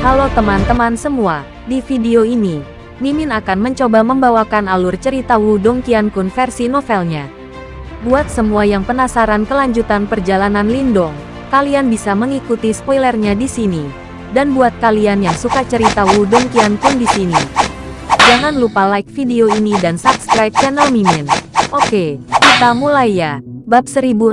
Halo teman-teman semua, di video ini, Mimin akan mencoba membawakan alur cerita Wudong Qiankun versi novelnya. Buat semua yang penasaran kelanjutan perjalanan Lindong, kalian bisa mengikuti spoilernya di sini. Dan buat kalian yang suka cerita Wudong Qiankun di sini, jangan lupa like video ini dan subscribe channel Mimin. Oke, kita mulai ya. Bab 1067,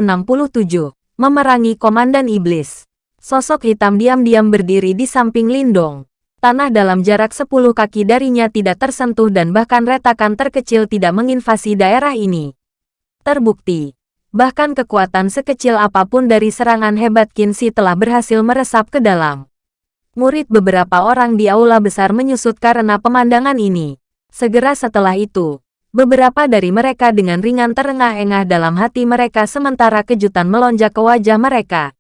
Memerangi Komandan Iblis. Sosok hitam diam-diam berdiri di samping Lindong. Tanah dalam jarak 10 kaki darinya tidak tersentuh dan bahkan retakan terkecil tidak menginvasi daerah ini. Terbukti, bahkan kekuatan sekecil apa pun dari serangan hebat Kinsi telah berhasil meresap ke dalam. Murid beberapa orang di aula besar menyusut karena pemandangan ini. Segera setelah itu, beberapa dari mereka dengan ringan terengah-engah dalam hati mereka sementara kejutan melonjak ke wajah mereka.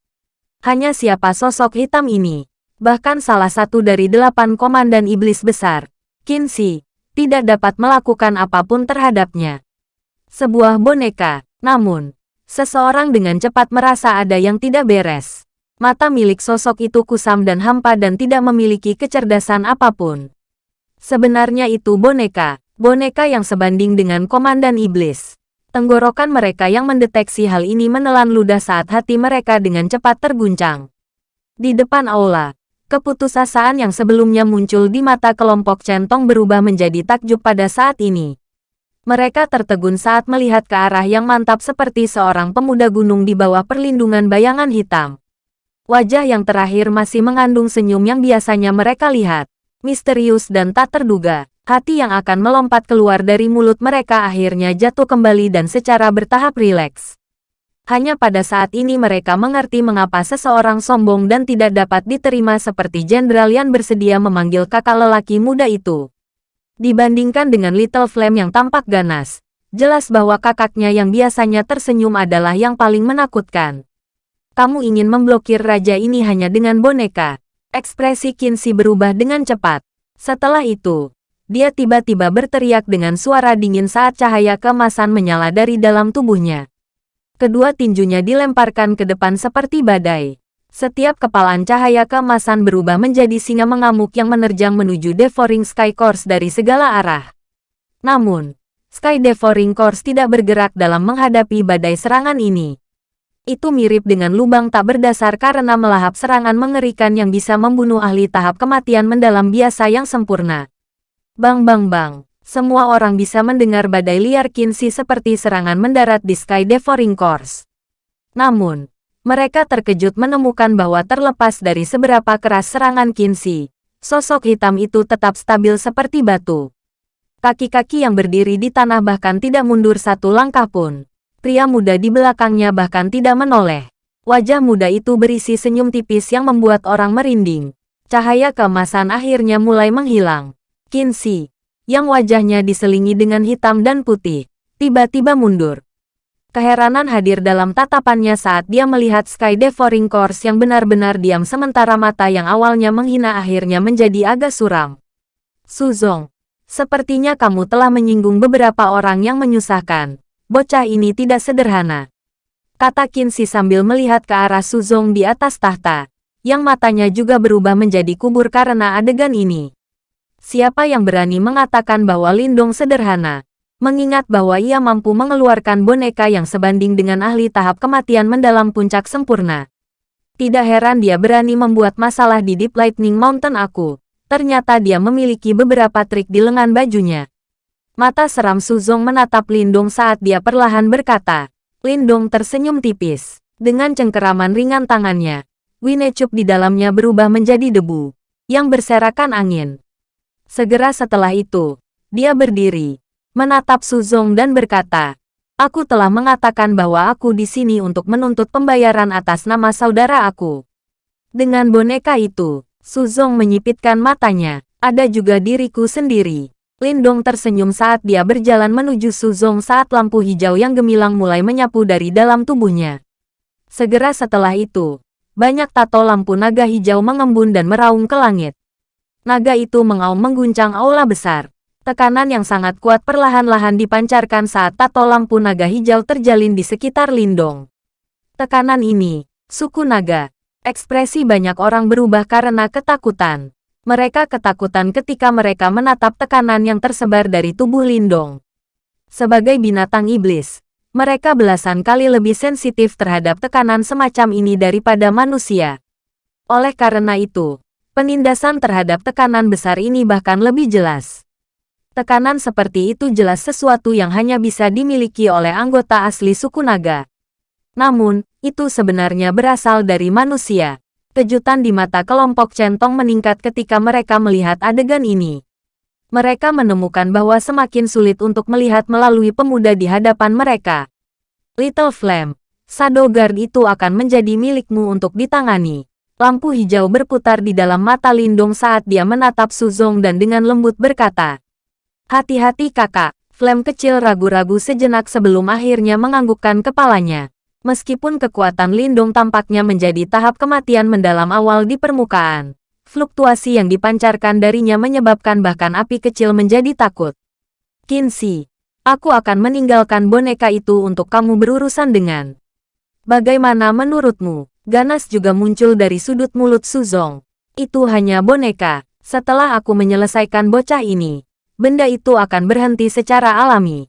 Hanya siapa sosok hitam ini? Bahkan salah satu dari delapan komandan iblis besar, Kinsi, tidak dapat melakukan apa pun terhadapnya. Sebuah boneka, namun, seseorang dengan cepat merasa ada yang tidak beres. Mata milik sosok itu kusam dan hampa dan tidak memiliki kecerdasan apa pun. Sebenarnya itu boneka, boneka yang sebanding dengan komandan iblis. Tenggorokan mereka yang mendeteksi hal ini menelan ludah saat hati mereka dengan cepat terguncang. Di depan aula, Keputusasaan yang sebelumnya muncul di mata kelompok centong berubah menjadi takjub pada saat ini. Mereka tertegun saat melihat ke arah yang mantap seperti seorang pemuda gunung di bawah perlindungan bayangan hitam. Wajah yang terakhir masih mengandung senyum yang biasanya mereka lihat. Misterius dan tak terduga, hati yang akan melompat keluar dari mulut mereka akhirnya jatuh kembali dan secara bertahap rileks. Hanya pada saat ini mereka mengerti mengapa seseorang sombong dan tidak dapat diterima seperti Jenderal yang bersedia memanggil kakak lelaki muda itu. Dibandingkan dengan Little Flame yang tampak ganas, jelas bahwa kakaknya yang biasanya tersenyum adalah yang paling menakutkan. Kamu ingin memblokir raja ini hanya dengan boneka. Ekspresi Kinsey berubah dengan cepat. Setelah itu, dia tiba-tiba berteriak dengan suara dingin saat cahaya kemasan menyala dari dalam tubuhnya. Kedua tinjunya dilemparkan ke depan seperti badai. Setiap kepalan cahaya keemasan berubah menjadi singa mengamuk yang menerjang menuju Devouring Sky Course dari segala arah. Namun, Sky Devouring Course tidak bergerak dalam menghadapi badai serangan ini. Itu mirip dengan lubang tak berdasar karena melahap serangan mengerikan yang bisa membunuh ahli tahap kematian mendalam biasa yang sempurna. Bang bang bang. Semua orang bisa mendengar badai liar Kinsi seperti serangan mendarat di Sky Devouring Course. Namun, mereka terkejut menemukan bahwa terlepas dari seberapa keras serangan Kinsi, sosok hitam itu tetap stabil seperti batu. Kaki-kaki yang berdiri di tanah bahkan tidak mundur satu langkah pun. Pria muda di belakangnya bahkan tidak menoleh. Wajah muda itu berisi senyum tipis yang membuat orang merinding. Cahaya keemasan akhirnya mulai menghilang. Kinsi, yang wajahnya diselingi dengan hitam dan putih, tiba-tiba mundur. Keheranan hadir dalam tatapannya saat dia melihat Sky Devouring Course yang benar-benar diam sementara mata yang awalnya menghina akhirnya menjadi agak suram. Suzong, sepertinya kamu telah menyinggung beberapa orang yang menyusahkan. Bocah ini tidak sederhana. Kata Kinsi sambil melihat ke arah Suzong di atas tahta, yang matanya juga berubah menjadi kubur karena adegan ini. Siapa yang berani mengatakan bahwa Lindong sederhana? Mengingat bahwa ia mampu mengeluarkan boneka yang sebanding dengan ahli tahap kematian mendalam puncak sempurna. Tidak heran dia berani membuat masalah di Deep Lightning Mountain aku. Ternyata dia memiliki beberapa trik di lengan bajunya. Mata seram Suzong menatap Lindong saat dia perlahan berkata. Lindong tersenyum tipis. Dengan cengkeraman ringan tangannya, Winecup di dalamnya berubah menjadi debu yang berserakan angin. Segera setelah itu, dia berdiri, menatap Suzong dan berkata, Aku telah mengatakan bahwa aku di sini untuk menuntut pembayaran atas nama saudara aku. Dengan boneka itu, Suzong menyipitkan matanya. Ada juga diriku sendiri. Lindong tersenyum saat dia berjalan menuju Suzong saat lampu hijau yang gemilang mulai menyapu dari dalam tubuhnya. Segera setelah itu, banyak tato lampu naga hijau mengembun dan meraung ke langit naga itu mengaum mengguncang aula besar. Tekanan yang sangat kuat perlahan-lahan dipancarkan saat tato lampu naga hijau terjalin di sekitar Lindong. Tekanan ini, suku naga, ekspresi banyak orang berubah karena ketakutan. Mereka ketakutan ketika mereka menatap tekanan yang tersebar dari tubuh Lindong. Sebagai binatang iblis, mereka belasan kali lebih sensitif terhadap tekanan semacam ini daripada manusia. Oleh karena itu, penindasan terhadap tekanan besar ini bahkan lebih jelas. Tekanan seperti itu jelas sesuatu yang hanya bisa dimiliki oleh anggota asli suku naga. Namun, itu sebenarnya berasal dari manusia. Kejutan di mata kelompok centong meningkat ketika mereka melihat adegan ini. Mereka menemukan bahwa semakin sulit untuk melihat melalui pemuda di hadapan mereka. Little Flame, Shadow Guard itu akan menjadi milikmu untuk ditangani. Lampu hijau berputar di dalam mata Lindong saat dia menatap Suzong dan dengan lembut berkata, Hati-hati kakak, Flame kecil ragu-ragu sejenak sebelum akhirnya menganggukkan kepalanya. Meskipun kekuatan Lindung tampaknya menjadi tahap kematian mendalam awal di permukaan, fluktuasi yang dipancarkan darinya menyebabkan bahkan api kecil menjadi takut. Kinsey, aku akan meninggalkan boneka itu untuk kamu berurusan dengan. Bagaimana menurutmu? Ganas juga muncul dari sudut mulut Suzong. Itu hanya boneka. Setelah aku menyelesaikan bocah ini, benda itu akan berhenti secara alami.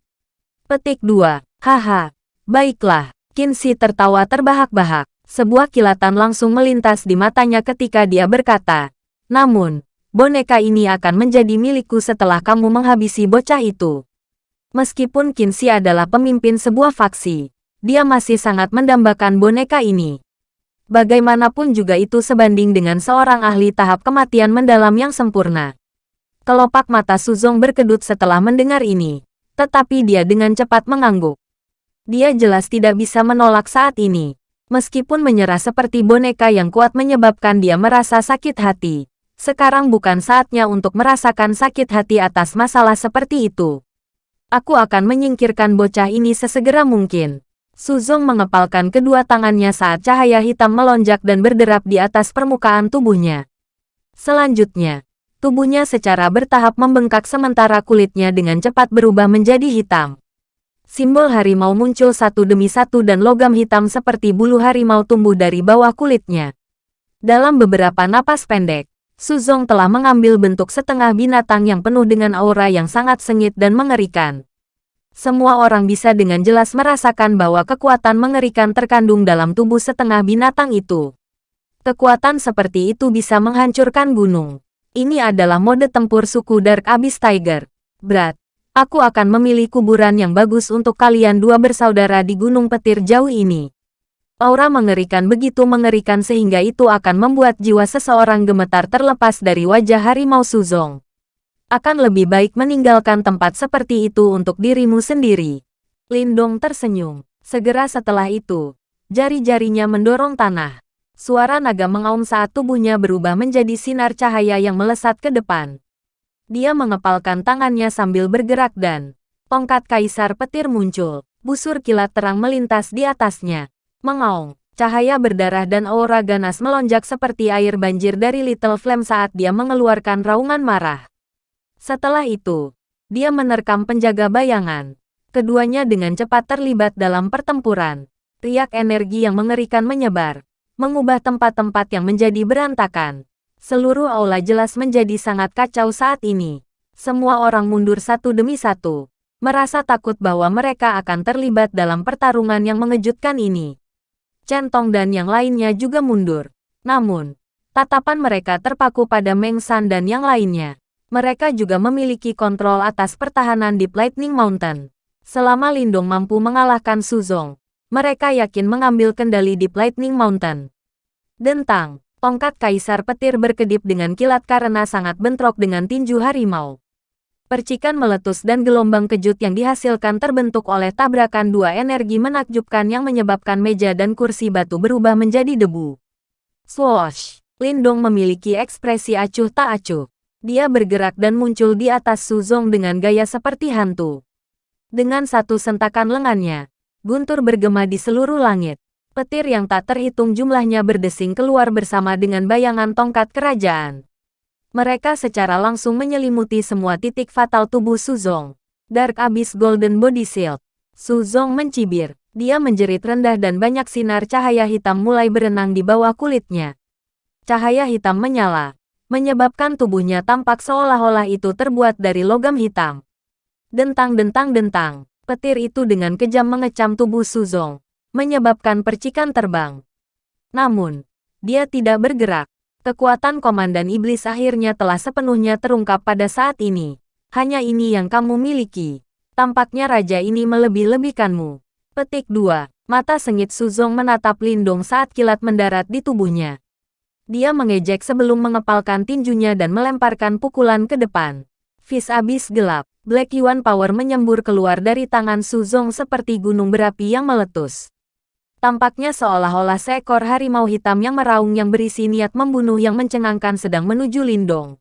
Petik 2. Haha. Baiklah. Kinsey tertawa terbahak-bahak. Sebuah kilatan langsung melintas di matanya ketika dia berkata, Namun, boneka ini akan menjadi milikku setelah kamu menghabisi bocah itu. Meskipun Kinsey adalah pemimpin sebuah faksi, dia masih sangat mendambakan boneka ini. Bagaimanapun juga itu sebanding dengan seorang ahli tahap kematian mendalam yang sempurna. Kelopak mata Suzong berkedut setelah mendengar ini, tetapi dia dengan cepat mengangguk. Dia jelas tidak bisa menolak saat ini. Meskipun menyerah seperti boneka yang kuat menyebabkan dia merasa sakit hati. Sekarang bukan saatnya untuk merasakan sakit hati atas masalah seperti itu. Aku akan menyingkirkan bocah ini sesegera mungkin. Suzong mengepalkan kedua tangannya saat cahaya hitam melonjak dan berderap di atas permukaan tubuhnya. Selanjutnya, tubuhnya secara bertahap membengkak sementara kulitnya dengan cepat berubah menjadi hitam. Simbol harimau muncul satu demi satu dan logam hitam seperti bulu harimau tumbuh dari bawah kulitnya. Dalam beberapa napas pendek, Suzong telah mengambil bentuk setengah binatang yang penuh dengan aura yang sangat sengit dan mengerikan. Semua orang bisa dengan jelas merasakan bahwa kekuatan mengerikan terkandung dalam tubuh setengah binatang itu. Kekuatan seperti itu bisa menghancurkan gunung. Ini adalah mode tempur suku Dark Abyss Tiger. Berat, Aku akan memilih kuburan yang bagus untuk kalian dua bersaudara di gunung petir jauh ini. Aura mengerikan begitu mengerikan sehingga itu akan membuat jiwa seseorang gemetar terlepas dari wajah harimau Suzong. Akan lebih baik meninggalkan tempat seperti itu untuk dirimu sendiri. Lindong tersenyum. Segera setelah itu, jari-jarinya mendorong tanah. Suara naga mengaum saat tubuhnya berubah menjadi sinar cahaya yang melesat ke depan. Dia mengepalkan tangannya sambil bergerak dan tongkat kaisar petir muncul. Busur kilat terang melintas di atasnya. Mengaung, cahaya berdarah dan aura ganas melonjak seperti air banjir dari Little Flame saat dia mengeluarkan raungan marah. Setelah itu, dia menerkam penjaga bayangan. Keduanya dengan cepat terlibat dalam pertempuran. Riak energi yang mengerikan menyebar, mengubah tempat-tempat yang menjadi berantakan. Seluruh aula jelas menjadi sangat kacau saat ini. Semua orang mundur satu demi satu, merasa takut bahwa mereka akan terlibat dalam pertarungan yang mengejutkan ini. Centong dan yang lainnya juga mundur. Namun, tatapan mereka terpaku pada Meng San dan yang lainnya. Mereka juga memiliki kontrol atas pertahanan di Lightning Mountain. Selama Lindung mampu mengalahkan Suzong, mereka yakin mengambil kendali di Lightning Mountain. Dentang, Tongkat kaisar petir berkedip dengan kilat karena sangat bentrok dengan tinju harimau. Percikan meletus dan gelombang kejut yang dihasilkan terbentuk oleh tabrakan dua energi menakjubkan yang menyebabkan meja dan kursi batu berubah menjadi debu. Swoosh! Lindong memiliki ekspresi acuh tak acuh. Dia bergerak dan muncul di atas Suzong dengan gaya seperti hantu. Dengan satu sentakan lengannya, guntur bergema di seluruh langit. Petir yang tak terhitung jumlahnya berdesing keluar bersama dengan bayangan tongkat kerajaan. Mereka secara langsung menyelimuti semua titik fatal tubuh Suzong. Dark Abyss Golden Body Shield. Suzong mencibir. Dia menjerit rendah dan banyak sinar cahaya hitam mulai berenang di bawah kulitnya. Cahaya hitam menyala. Menyebabkan tubuhnya tampak seolah-olah itu terbuat dari logam hitam. Dentang-dentang-dentang, petir itu dengan kejam mengecam tubuh Suzong, menyebabkan percikan terbang. Namun, dia tidak bergerak. Kekuatan Komandan Iblis akhirnya telah sepenuhnya terungkap pada saat ini. Hanya ini yang kamu miliki. Tampaknya raja ini melebih-lebihkanmu. Petik 2. Mata sengit Suzong menatap Lindong saat kilat mendarat di tubuhnya. Dia mengejek sebelum mengepalkan tinjunya dan melemparkan pukulan ke depan. Vis abis gelap. Black Yuan Power menyembur keluar dari tangan Suzong seperti gunung berapi yang meletus. Tampaknya seolah-olah seekor harimau hitam yang meraung yang berisi niat membunuh yang mencengangkan sedang menuju Lindong.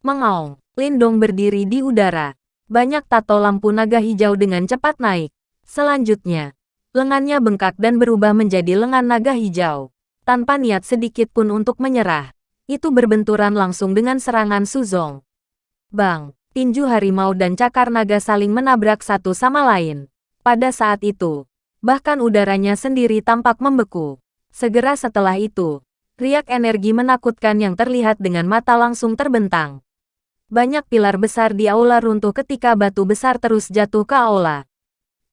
Mengaung, Lindong berdiri di udara. Banyak tato lampu naga hijau dengan cepat naik. Selanjutnya, lengannya bengkak dan berubah menjadi lengan naga hijau. Tanpa niat sedikit pun untuk menyerah, itu berbenturan langsung dengan serangan Suzong. Bang, tinju harimau dan cakar naga saling menabrak satu sama lain. Pada saat itu, bahkan udaranya sendiri tampak membeku. Segera setelah itu, riak energi menakutkan yang terlihat dengan mata langsung terbentang. Banyak pilar besar di aula runtuh ketika batu besar terus jatuh ke aula.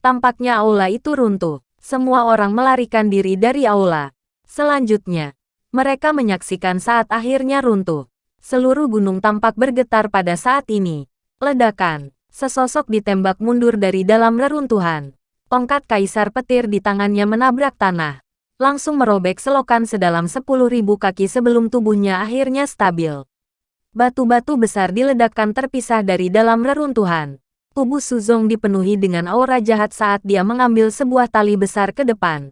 Tampaknya aula itu runtuh. Semua orang melarikan diri dari aula. Selanjutnya, mereka menyaksikan saat akhirnya runtuh. Seluruh gunung tampak bergetar pada saat ini. Ledakan. Sesosok ditembak mundur dari dalam reruntuhan. Tongkat kaisar petir di tangannya menabrak tanah. Langsung merobek selokan sedalam 10.000 kaki sebelum tubuhnya akhirnya stabil. Batu-batu besar diledakkan terpisah dari dalam reruntuhan. Tubuh Suzong dipenuhi dengan aura jahat saat dia mengambil sebuah tali besar ke depan.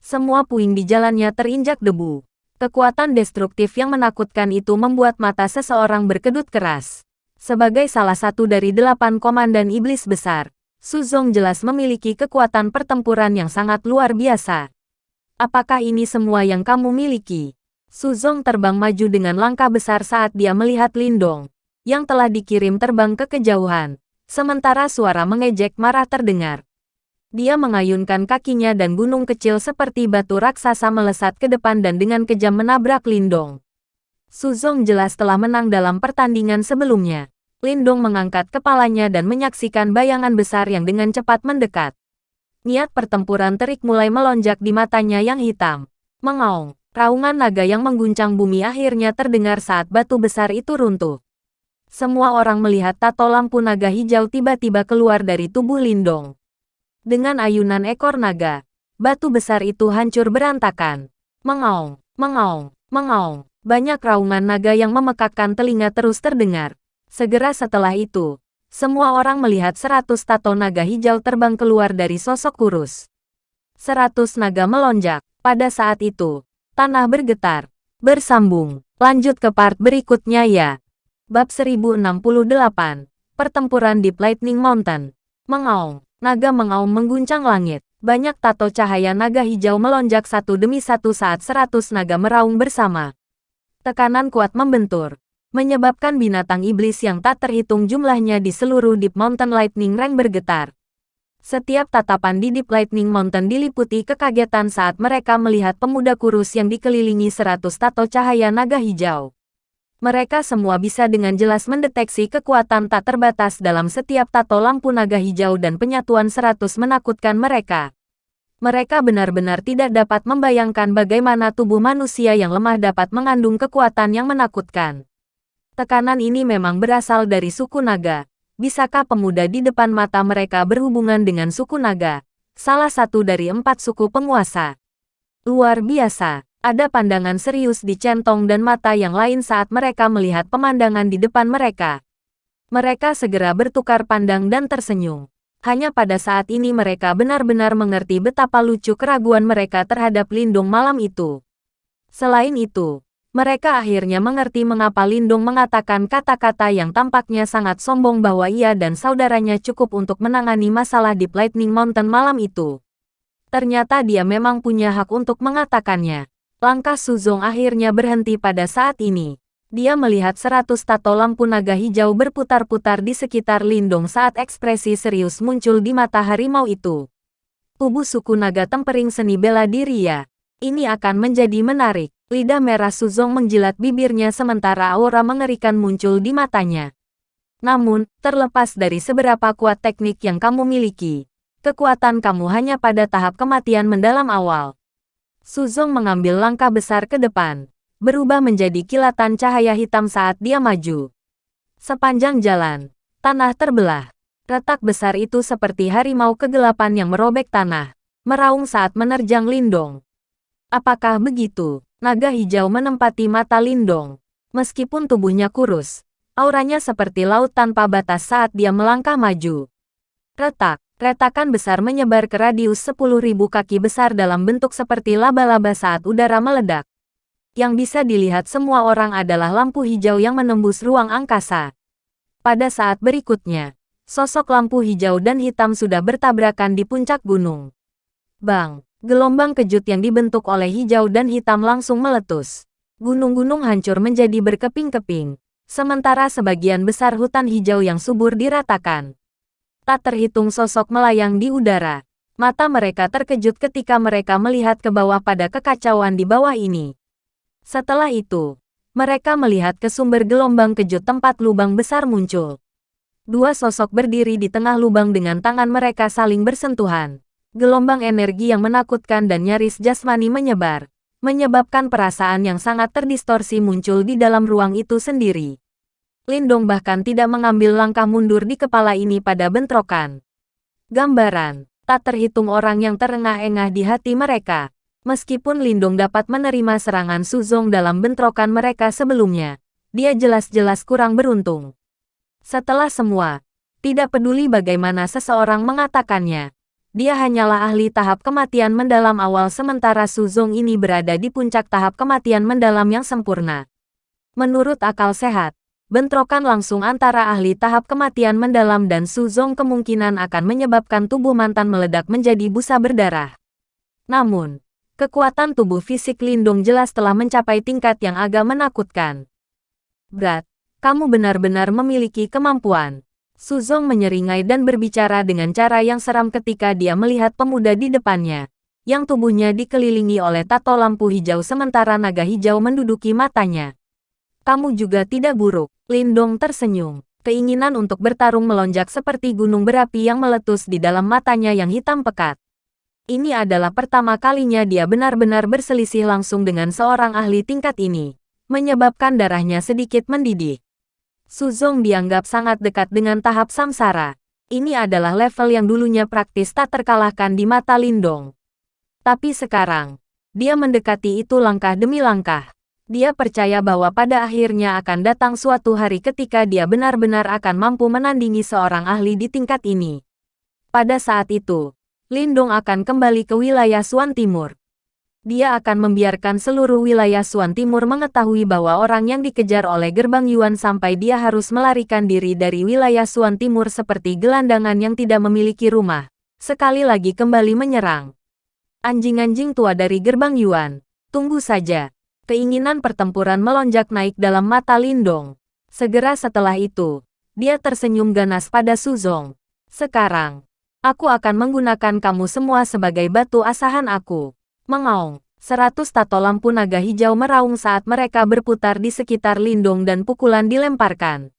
Semua puing di jalannya terinjak debu. Kekuatan destruktif yang menakutkan itu membuat mata seseorang berkedut keras. Sebagai salah satu dari delapan komandan iblis besar, Suzong jelas memiliki kekuatan pertempuran yang sangat luar biasa. Apakah ini semua yang kamu miliki? Suzong terbang maju dengan langkah besar saat dia melihat Lindong, yang telah dikirim terbang ke kejauhan. Sementara suara mengejek marah terdengar. Dia mengayunkan kakinya dan gunung kecil seperti batu raksasa melesat ke depan dan dengan kejam menabrak Lindong. Suzong jelas telah menang dalam pertandingan sebelumnya. Lindong mengangkat kepalanya dan menyaksikan bayangan besar yang dengan cepat mendekat. Niat pertempuran terik mulai melonjak di matanya yang hitam. Mengaung, raungan naga yang mengguncang bumi akhirnya terdengar saat batu besar itu runtuh. Semua orang melihat tato lampu naga hijau tiba-tiba keluar dari tubuh Lindong. Dengan ayunan ekor naga, batu besar itu hancur berantakan. Mengaung, mengaung, mengaung. Banyak raungan naga yang memekakkan telinga terus terdengar. Segera setelah itu, semua orang melihat seratus tato naga hijau terbang keluar dari sosok kurus. Seratus naga melonjak. Pada saat itu, tanah bergetar. Bersambung. Lanjut ke part berikutnya ya. Bab 1068 Pertempuran di Lightning Mountain Mengaung, naga mengaung mengguncang langit. Banyak tato cahaya naga hijau melonjak satu demi satu saat seratus naga meraung bersama. Tekanan kuat membentur, menyebabkan binatang iblis yang tak terhitung jumlahnya di seluruh Deep Mountain Lightning Rank bergetar. Setiap tatapan di Deep Lightning Mountain diliputi kekagetan saat mereka melihat pemuda kurus yang dikelilingi seratus tato cahaya naga hijau. Mereka semua bisa dengan jelas mendeteksi kekuatan tak terbatas dalam setiap tato lampu naga hijau dan penyatuan seratus menakutkan mereka. Mereka benar-benar tidak dapat membayangkan bagaimana tubuh manusia yang lemah dapat mengandung kekuatan yang menakutkan. Tekanan ini memang berasal dari suku naga. Bisakah pemuda di depan mata mereka berhubungan dengan suku naga? Salah satu dari empat suku penguasa. Luar biasa. Ada pandangan serius di centong dan mata yang lain saat mereka melihat pemandangan di depan mereka. Mereka segera bertukar pandang dan tersenyum. Hanya pada saat ini mereka benar-benar mengerti betapa lucu keraguan mereka terhadap Lindung malam itu. Selain itu, mereka akhirnya mengerti mengapa Lindung mengatakan kata-kata yang tampaknya sangat sombong bahwa ia dan saudaranya cukup untuk menangani masalah di Lightning Mountain malam itu. Ternyata dia memang punya hak untuk mengatakannya. Langkah Suzong akhirnya berhenti pada saat ini. Dia melihat seratus tato lampu naga hijau berputar-putar di sekitar Lindong saat ekspresi serius muncul di mata harimau itu. Tubuh suku naga tempering seni bela diri ya. Ini akan menjadi menarik. Lidah merah Suzong menjilat bibirnya sementara aura mengerikan muncul di matanya. Namun, terlepas dari seberapa kuat teknik yang kamu miliki, kekuatan kamu hanya pada tahap kematian mendalam awal. Suzong mengambil langkah besar ke depan, berubah menjadi kilatan cahaya hitam saat dia maju. Sepanjang jalan, tanah terbelah. Retak besar itu seperti harimau kegelapan yang merobek tanah, meraung saat menerjang Lindong. Apakah begitu? Naga hijau menempati mata Lindong. Meskipun tubuhnya kurus, auranya seperti laut tanpa batas saat dia melangkah maju. Retak, retakan besar menyebar ke radius 10.000 kaki besar dalam bentuk seperti laba-laba saat udara meledak. Yang bisa dilihat semua orang adalah lampu hijau yang menembus ruang angkasa. Pada saat berikutnya, sosok lampu hijau dan hitam sudah bertabrakan di puncak gunung. Bang! Gelombang kejut yang dibentuk oleh hijau dan hitam langsung meletus. Gunung-gunung hancur menjadi berkeping-keping, sementara sebagian besar hutan hijau yang subur diratakan. Tak terhitung sosok melayang di udara. Mata mereka terkejut ketika mereka melihat ke bawah pada kekacauan di bawah ini. Setelah itu, mereka melihat ke sumber gelombang kejut tempat lubang besar muncul. Dua sosok berdiri di tengah lubang dengan tangan mereka saling bersentuhan. Gelombang energi yang menakutkan dan nyaris jasmani menyebar, menyebabkan perasaan yang sangat terdistorsi muncul di dalam ruang itu sendiri. Lindong bahkan tidak mengambil langkah mundur di kepala ini pada bentrokan. Gambaran, tak terhitung orang yang terengah-engah di hati mereka. Meskipun Lindong dapat menerima serangan Suzong dalam bentrokan mereka sebelumnya, dia jelas-jelas kurang beruntung. Setelah semua, tidak peduli bagaimana seseorang mengatakannya, dia hanyalah ahli tahap kematian mendalam awal sementara Suzong ini berada di puncak tahap kematian mendalam yang sempurna. Menurut akal sehat, bentrokan langsung antara ahli tahap kematian mendalam dan Suzong kemungkinan akan menyebabkan tubuh mantan meledak menjadi busa berdarah. Namun, kekuatan tubuh fisik Lindung jelas telah mencapai tingkat yang agak menakutkan. Berat, kamu benar-benar memiliki kemampuan. Suzong menyeringai dan berbicara dengan cara yang seram ketika dia melihat pemuda di depannya, yang tubuhnya dikelilingi oleh tato lampu hijau sementara naga hijau menduduki matanya. Kamu juga tidak buruk, Lindong tersenyum. Keinginan untuk bertarung melonjak seperti gunung berapi yang meletus di dalam matanya yang hitam pekat. Ini adalah pertama kalinya dia benar-benar berselisih langsung dengan seorang ahli tingkat ini, menyebabkan darahnya sedikit mendidih. Suzong dianggap sangat dekat dengan tahap samsara. Ini adalah level yang dulunya praktis tak terkalahkan di mata Lindong. Tapi sekarang, dia mendekati itu langkah demi langkah. Dia percaya bahwa pada akhirnya akan datang suatu hari ketika dia benar-benar akan mampu menandingi seorang ahli di tingkat ini. Pada saat itu, Lindong akan kembali ke wilayah Suan Timur dia akan membiarkan seluruh wilayah Suan Timur mengetahui bahwa orang yang dikejar oleh gerbang Yuan sampai dia harus melarikan diri dari wilayah Suan Timur seperti gelandangan yang tidak memiliki rumah. Sekali lagi kembali menyerang. Anjing-anjing tua dari gerbang Yuan, tunggu saja. Keinginan pertempuran melonjak naik dalam mata Lindong. Segera setelah itu, dia tersenyum ganas pada Suzong. Sekarang, aku akan menggunakan kamu semua sebagai batu asahan aku. Mengaung, seratus tato lampu naga hijau meraung saat mereka berputar di sekitar Lindung dan pukulan dilemparkan.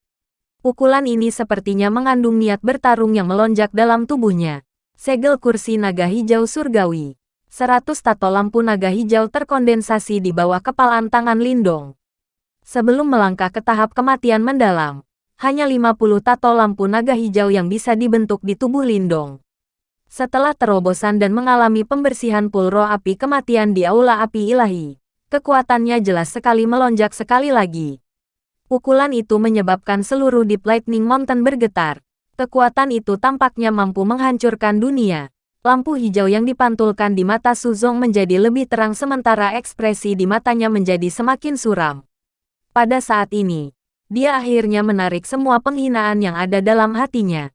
Pukulan ini sepertinya mengandung niat bertarung yang melonjak dalam tubuhnya. Segel kursi naga hijau surgawi. Seratus tato lampu naga hijau terkondensasi di bawah kepalan tangan Lindong. Sebelum melangkah ke tahap kematian mendalam, hanya 50 tato lampu naga hijau yang bisa dibentuk di tubuh Lindong. Setelah terobosan dan mengalami pembersihan pulro api kematian di aula api ilahi, kekuatannya jelas sekali melonjak sekali lagi. Pukulan itu menyebabkan seluruh Deep Lightning Mountain bergetar. Kekuatan itu tampaknya mampu menghancurkan dunia. Lampu hijau yang dipantulkan di mata Suzong menjadi lebih terang sementara ekspresi di matanya menjadi semakin suram. Pada saat ini, dia akhirnya menarik semua penghinaan yang ada dalam hatinya.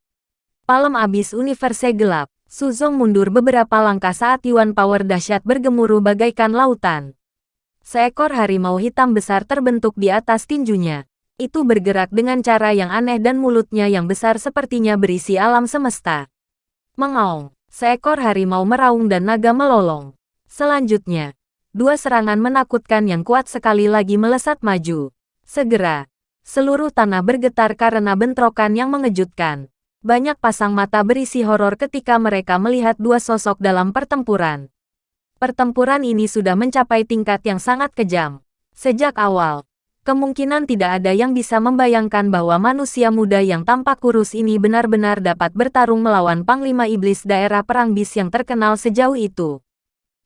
Palem abis universe gelap. Suzong mundur beberapa langkah saat Yuan Power dahsyat bergemuruh bagaikan lautan. Seekor harimau hitam besar terbentuk di atas tinjunya. Itu bergerak dengan cara yang aneh dan mulutnya yang besar sepertinya berisi alam semesta. Mengaung, seekor harimau meraung dan naga melolong. Selanjutnya, Dua serangan menakutkan yang kuat sekali lagi melesat maju. Segera, seluruh tanah bergetar karena bentrokan yang mengejutkan. Banyak pasang mata berisi horor ketika mereka melihat dua sosok dalam pertempuran. Pertempuran ini sudah mencapai tingkat yang sangat kejam. Sejak awal, kemungkinan tidak ada yang bisa membayangkan bahwa manusia muda yang tampak kurus ini benar-benar dapat bertarung melawan Panglima Iblis daerah perang bis yang terkenal sejauh itu.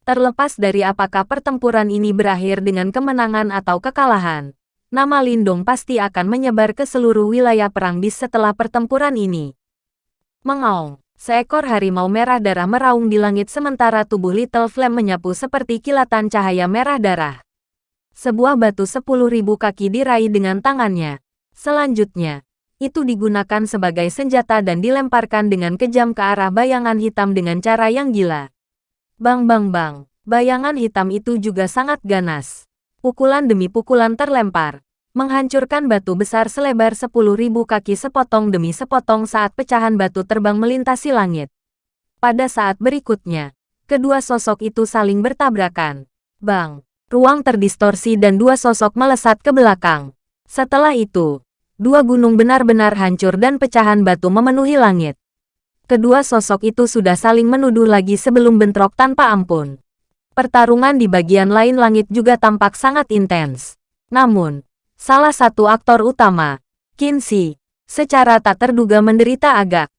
Terlepas dari apakah pertempuran ini berakhir dengan kemenangan atau kekalahan, nama Lindong pasti akan menyebar ke seluruh wilayah perang bis setelah pertempuran ini. Mengaung, seekor harimau merah darah meraung di langit sementara tubuh Little Flame menyapu seperti kilatan cahaya merah darah. Sebuah batu sepuluh ribu kaki diraih dengan tangannya. Selanjutnya, itu digunakan sebagai senjata dan dilemparkan dengan kejam ke arah bayangan hitam dengan cara yang gila. Bang bang bang, bayangan hitam itu juga sangat ganas. Pukulan demi pukulan terlempar, menghancurkan batu besar selebar 10.000 kaki sepotong demi sepotong saat pecahan batu terbang melintasi langit. Pada saat berikutnya, kedua sosok itu saling bertabrakan. Bang, ruang terdistorsi dan dua sosok melesat ke belakang. Setelah itu, dua gunung benar-benar hancur dan pecahan batu memenuhi langit. Kedua sosok itu sudah saling menuduh lagi sebelum bentrok tanpa ampun. Pertarungan di bagian lain langit juga tampak sangat intens. Namun, salah satu aktor utama, Kinsey, secara tak terduga menderita agak.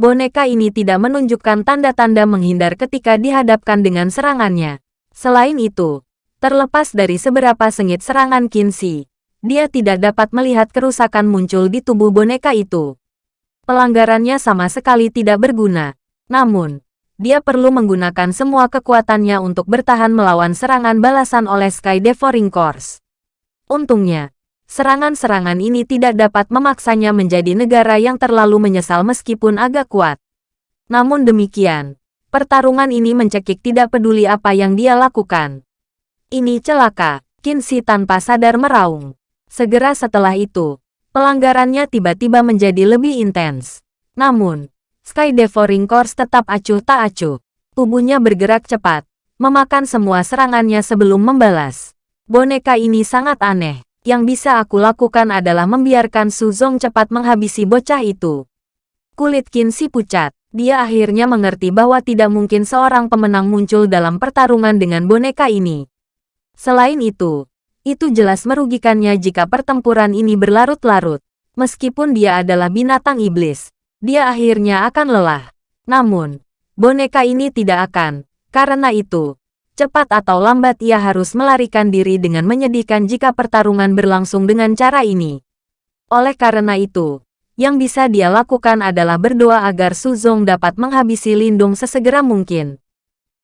Boneka ini tidak menunjukkan tanda-tanda menghindar ketika dihadapkan dengan serangannya. Selain itu, terlepas dari seberapa sengit serangan Kinsey, dia tidak dapat melihat kerusakan muncul di tubuh boneka itu. Pelanggarannya sama sekali tidak berguna. Namun, dia perlu menggunakan semua kekuatannya untuk bertahan melawan serangan balasan oleh Sky Devouring Course. Untungnya, serangan-serangan ini tidak dapat memaksanya menjadi negara yang terlalu menyesal meskipun agak kuat. Namun demikian, pertarungan ini mencekik tidak peduli apa yang dia lakukan. Ini celaka, Kinsey tanpa sadar meraung. Segera setelah itu, pelanggarannya tiba-tiba menjadi lebih intens. Namun, Sky Devouring Course tetap acuh tak acuh. Tubuhnya bergerak cepat, memakan semua serangannya sebelum membalas. Boneka ini sangat aneh. Yang bisa aku lakukan adalah membiarkan Suzong cepat menghabisi bocah itu. Kulit Kinsey pucat. Dia akhirnya mengerti bahwa tidak mungkin seorang pemenang muncul dalam pertarungan dengan boneka ini. Selain itu, itu jelas merugikannya jika pertempuran ini berlarut-larut. Meskipun dia adalah binatang iblis, dia akhirnya akan lelah. Namun, boneka ini tidak akan. Karena itu, cepat atau lambat ia harus melarikan diri dengan menyedihkan jika pertarungan berlangsung dengan cara ini. Oleh karena itu, yang bisa dia lakukan adalah berdoa agar Suzong dapat menghabisi Lindung sesegera mungkin.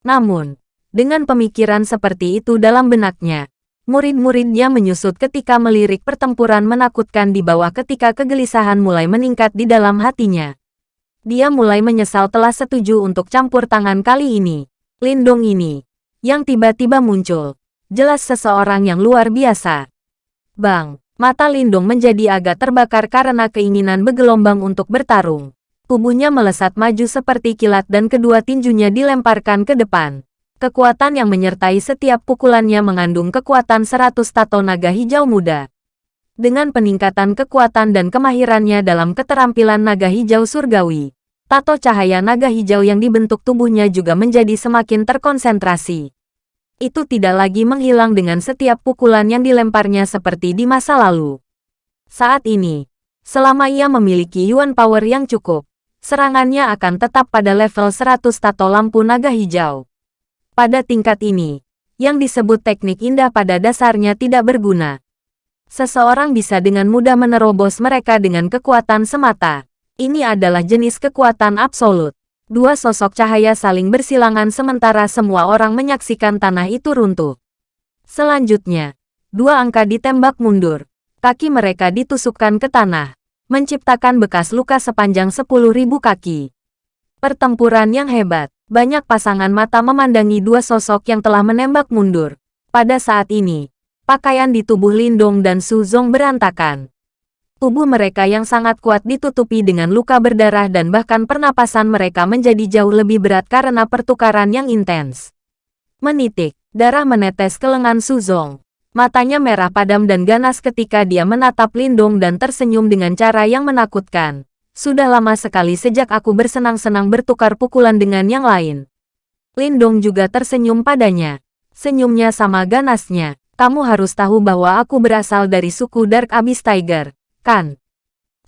Namun, dengan pemikiran seperti itu dalam benaknya, Murid-muridnya menyusut ketika melirik pertempuran menakutkan di bawah ketika kegelisahan mulai meningkat di dalam hatinya. Dia mulai menyesal telah setuju untuk campur tangan kali ini. Lindung ini, yang tiba-tiba muncul, jelas seseorang yang luar biasa. Bang, mata Lindung menjadi agak terbakar karena keinginan bergelombang untuk bertarung. Tubuhnya melesat maju seperti kilat dan kedua tinjunya dilemparkan ke depan. Kekuatan yang menyertai setiap pukulannya mengandung kekuatan 100 tato naga hijau muda. Dengan peningkatan kekuatan dan kemahirannya dalam keterampilan naga hijau surgawi, tato cahaya naga hijau yang dibentuk tubuhnya juga menjadi semakin terkonsentrasi. Itu tidak lagi menghilang dengan setiap pukulan yang dilemparnya seperti di masa lalu. Saat ini, selama ia memiliki Yuan Power yang cukup, serangannya akan tetap pada level 100 tato lampu naga hijau. Pada tingkat ini, yang disebut teknik indah pada dasarnya tidak berguna. Seseorang bisa dengan mudah menerobos mereka dengan kekuatan semata. Ini adalah jenis kekuatan absolut. Dua sosok cahaya saling bersilangan sementara semua orang menyaksikan tanah itu runtuh. Selanjutnya, dua angka ditembak mundur. Kaki mereka ditusukkan ke tanah, menciptakan bekas luka sepanjang 10.000 kaki. Pertempuran yang hebat. Banyak pasangan mata memandangi dua sosok yang telah menembak mundur. Pada saat ini, pakaian di tubuh Lindong dan Suzong berantakan. Tubuh mereka yang sangat kuat ditutupi dengan luka berdarah dan bahkan pernapasan mereka menjadi jauh lebih berat karena pertukaran yang intens. Menitik, Darah menetes ke lengan Suzong. Matanya merah padam dan ganas ketika dia menatap Lindong dan tersenyum dengan cara yang menakutkan. Sudah lama sekali sejak aku bersenang-senang bertukar pukulan dengan yang lain. Lindong juga tersenyum padanya. Senyumnya sama ganasnya. Kamu harus tahu bahwa aku berasal dari suku Dark Abyss Tiger, kan?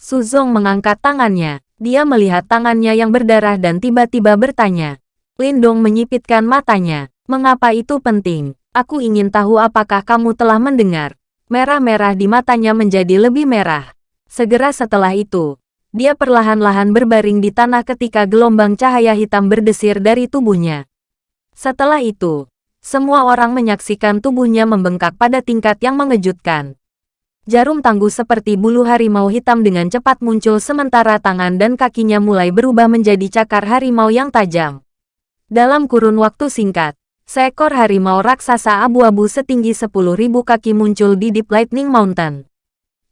Suzong mengangkat tangannya. Dia melihat tangannya yang berdarah dan tiba-tiba bertanya. Lindong menyipitkan matanya. Mengapa itu penting? Aku ingin tahu apakah kamu telah mendengar. Merah-merah di matanya menjadi lebih merah. Segera setelah itu, dia perlahan-lahan berbaring di tanah ketika gelombang cahaya hitam berdesir dari tubuhnya. Setelah itu, semua orang menyaksikan tubuhnya membengkak pada tingkat yang mengejutkan. Jarum tangguh seperti bulu harimau hitam dengan cepat muncul sementara tangan dan kakinya mulai berubah menjadi cakar harimau yang tajam. Dalam kurun waktu singkat, Seekor harimau raksasa abu-abu setinggi 10.000 kaki muncul di Deep Lightning Mountain.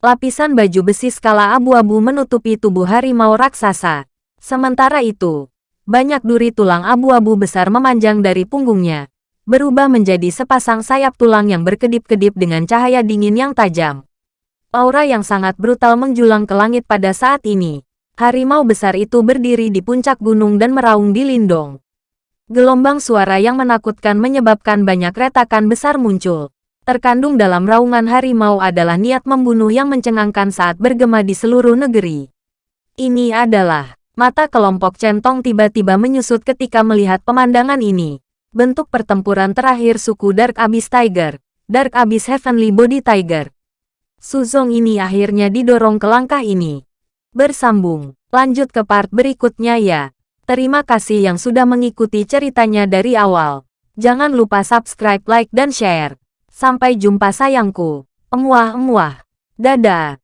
Lapisan baju besi skala abu-abu menutupi tubuh harimau raksasa. Sementara itu, banyak duri tulang abu-abu besar memanjang dari punggungnya, berubah menjadi sepasang sayap tulang yang berkedip-kedip dengan cahaya dingin yang tajam. Aura yang sangat brutal menjulang ke langit pada saat ini. Harimau besar itu berdiri di puncak gunung dan meraung di lindung. Gelombang suara yang menakutkan menyebabkan banyak retakan besar muncul. Terkandung dalam raungan harimau adalah niat membunuh yang mencengangkan saat bergema di seluruh negeri. Ini adalah mata kelompok centong tiba-tiba menyusut ketika melihat pemandangan ini. Bentuk pertempuran terakhir suku Dark Abyss Tiger, Dark Abyss Heavenly Body Tiger. Suzong ini akhirnya didorong ke langkah ini. Bersambung, lanjut ke part berikutnya ya. Terima kasih yang sudah mengikuti ceritanya dari awal. Jangan lupa subscribe, like, dan share. Sampai jumpa sayangku. Emuah-emuah. Dadah.